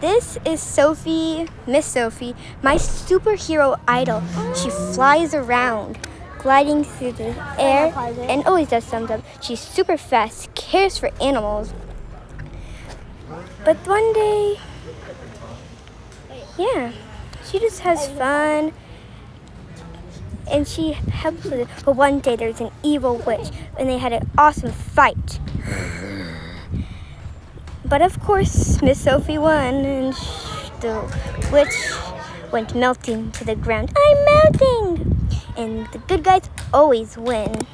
This is Sophie, Miss Sophie, my superhero idol. She flies around, gliding through the air, and always does something. She's super fast, cares for animals. But one day, yeah, she just has fun. And she helps. But one day there's an evil witch, and they had an awesome fight. But of course, Miss Sophie won, and the witch went melting to the ground. I'm melting! And the good guys always win.